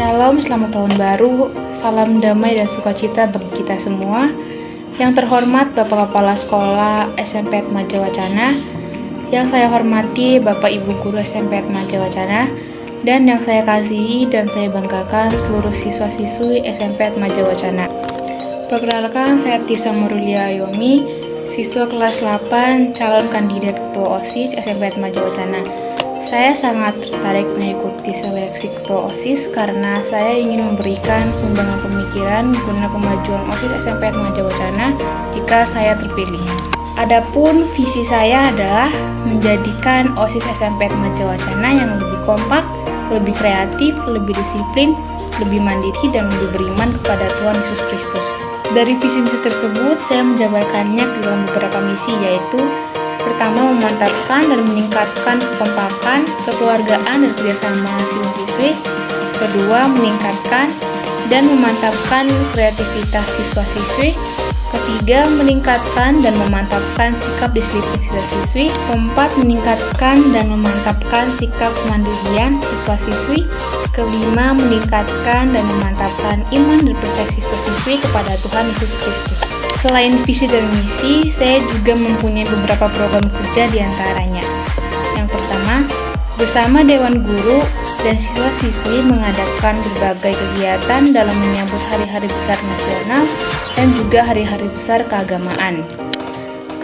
Shalom, selamat tahun baru, salam damai dan sukacita bagi kita semua. Yang terhormat Bapak Kepala Sekolah SMP Atmaja Wacana, yang saya hormati Bapak Ibu Guru SMP Atmaja Wacana, dan yang saya kasihi dan saya banggakan seluruh siswa-siswi SMP Atmaja Wacana. Perkenalkan, saya Tisa Murulia Yomi, siswa kelas 8, calon kandidat ketua OSIS SMP Atmaja Wacana. Saya sangat tertarik mengikuti seleksi ketua OSIS karena saya ingin memberikan sumbangan pemikiran guna kemajuan OSIS SMP Atmaja Wacana jika saya terpilih. Adapun visi saya adalah menjadikan OSIS SMP Atmaja Wacana yang lebih kompak, lebih kreatif, lebih disiplin, lebih mandiri, dan lebih beriman kepada Tuhan Yesus Kristus. Dari visi misi tersebut, saya menjabarkannya dalam beberapa misi yaitu Pertama, memantapkan dan meningkatkan kekompakan, kekeluargaan, dan kerjasama siswa-siswi. Kedua, meningkatkan dan memantapkan kreativitas siswa-siswi. Ketiga, meningkatkan dan memantapkan sikap disiplin siswa-siswi. Keempat, meningkatkan dan memantapkan sikap kemandirian siswa-siswi. Kelima, meningkatkan dan memantapkan iman dan percaya siswa-siswi kepada Tuhan Yesus Kristus. Selain visi dan misi, saya juga mempunyai beberapa program kerja di antaranya. Yang pertama, bersama Dewan Guru dan siswa-siswi mengadakan berbagai kegiatan dalam menyambut hari-hari besar nasional dan juga hari-hari besar keagamaan.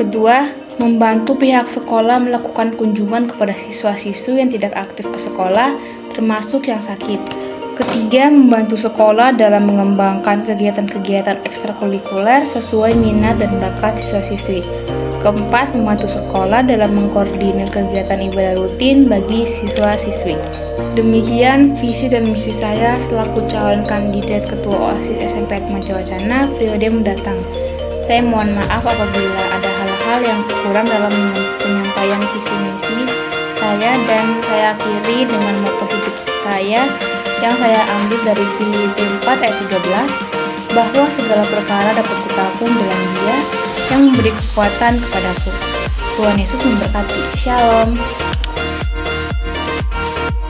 Kedua, membantu pihak sekolah melakukan kunjungan kepada siswa-siswi yang tidak aktif ke sekolah, termasuk yang sakit. Ketiga, membantu sekolah dalam mengembangkan kegiatan-kegiatan ekstrakurikuler sesuai minat dan bakat siswa-siswi. Keempat, membantu sekolah dalam mengkoordinir kegiatan ibadah rutin bagi siswa-siswi. Demikian visi dan misi saya selaku calon kandidat Ketua OSIS SMP Atmaja Wacana periode mendatang. Saya mohon maaf apabila ada hal-hal yang kurang dalam penyampaian visi misi saya dan saya akhiri dengan moto hidup saya yang saya ambil dari Filipi 4 ayat 13 bahwa segala perkara dapat kutakum dalam dia yang memberi kekuatan kepadaku. Tuhan Yesus memberkati. Shalom.